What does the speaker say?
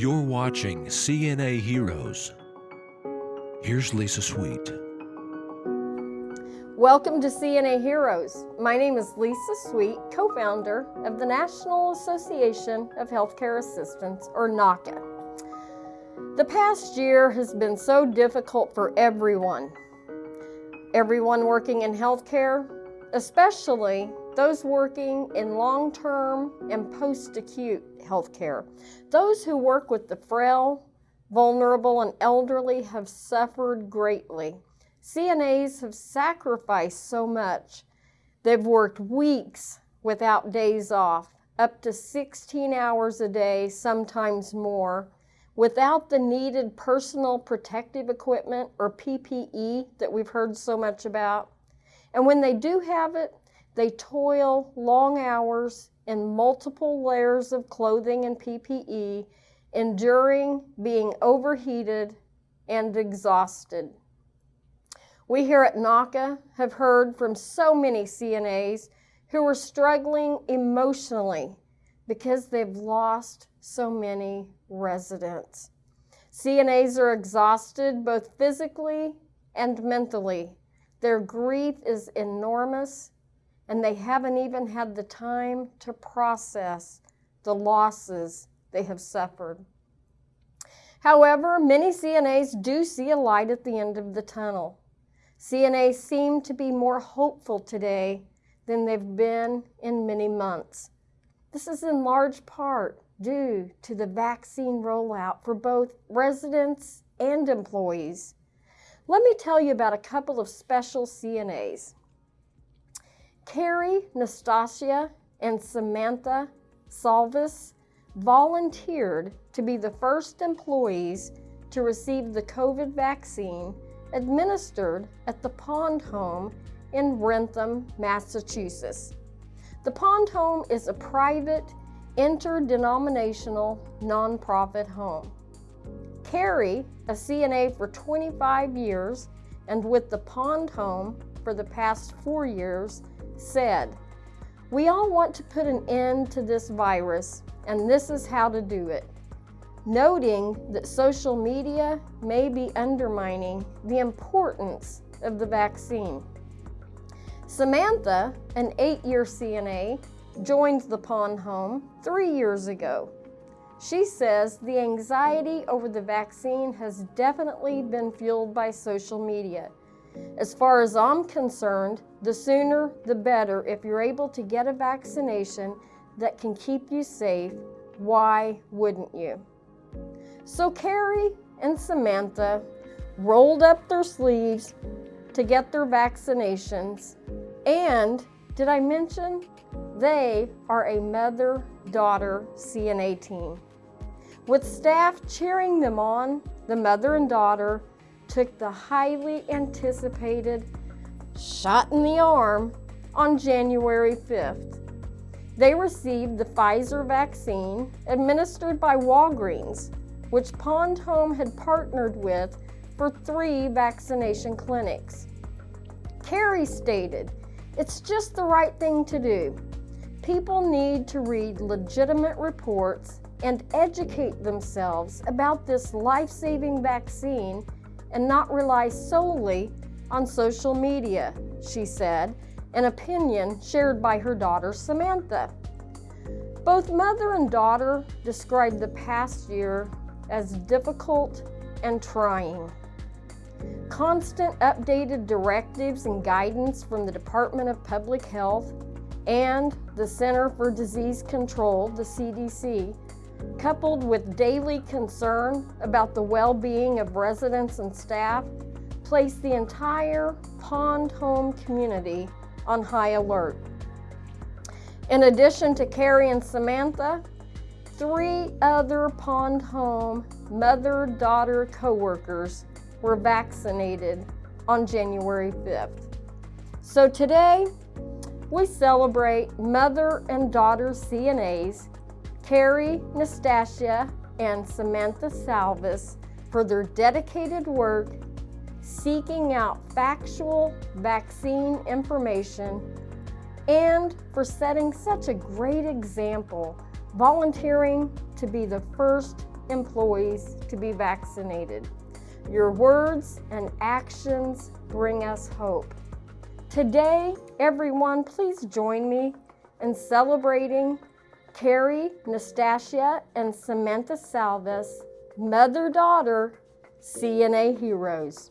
You're watching CNA Heroes. Here's Lisa Sweet. Welcome to CNA Heroes. My name is Lisa Sweet, co-founder of the National Association of Healthcare Assistants, or NAHCA. The past year has been so difficult for everyone. Everyone working in healthcare, especially those working in long-term and post-acute healthcare. Those who work with the frail, vulnerable, and elderly have suffered greatly. CNAs have sacrificed so much. They've worked weeks without days off, up to 16 hours a day, sometimes more, without the needed personal protective equipment or PPE that we've heard so much about. And when they do have it, they toil long hours in multiple layers of clothing and PPE, enduring being overheated and exhausted. We here at NAHCA have heard from so many CNAs who are struggling emotionally because they've lost so many residents. CNAs are exhausted both physically and mentally. Their grief is enormous and they haven't even had the time to process the losses they have suffered. However, many CNAs do see a light at the end of the tunnel. CNAs seem to be more hopeful today than they've been in many months. This is in large part due to the vaccine rollout for both residents and employees. Let me tell you about a couple of special CNAs. Carrie, Nastasia, and Samantha Salvis volunteered to be the first employees to receive the COVID vaccine administered at the Pond Home in Wrentham, Massachusetts. The Pond Home is a private, interdenominational, nonprofit home. Carrie, a CNA for 25 years and with the Pond Home for the past four years, said, We all want to put an end to this virus, and this is how to do it. Noting that social media may be undermining the importance of the vaccine. Samantha, an eight-year CNA, joined the Pond Home three years ago. She says the anxiety over the vaccine has definitely been fueled by social media. As far as I'm concerned, the sooner the better if you're able to get a vaccination that can keep you safe, why wouldn't you? So Carrie and Samantha rolled up their sleeves to get their vaccinations and did I mention they are a mother-daughter CNA team. With staff cheering them on, the mother and daughter took the highly anticipated shot in the arm on January 5th. They received the Pfizer vaccine administered by Walgreens, which Pond Home had partnered with for three vaccination clinics. Carrie stated, it's just the right thing to do. People need to read legitimate reports and educate themselves about this life-saving vaccine and not rely solely on social media, she said, an opinion shared by her daughter Samantha. Both mother and daughter described the past year as difficult and trying. Constant updated directives and guidance from the Department of Public Health and the Center for Disease Control, the CDC, coupled with daily concern about the well-being of residents and staff, place the entire Pond Home community on high alert. In addition to Carrie and Samantha, three other Pond Home mother-daughter co-workers were vaccinated on January 5th. So today, we celebrate mother and daughter CNAs Carrie Nastasia and Samantha Salvis for their dedicated work seeking out factual vaccine information and for setting such a great example, volunteering to be the first employees to be vaccinated. Your words and actions bring us hope. Today, everyone, please join me in celebrating Carrie, Nastasia, and Samantha Salvis, mother-daughter CNA heroes.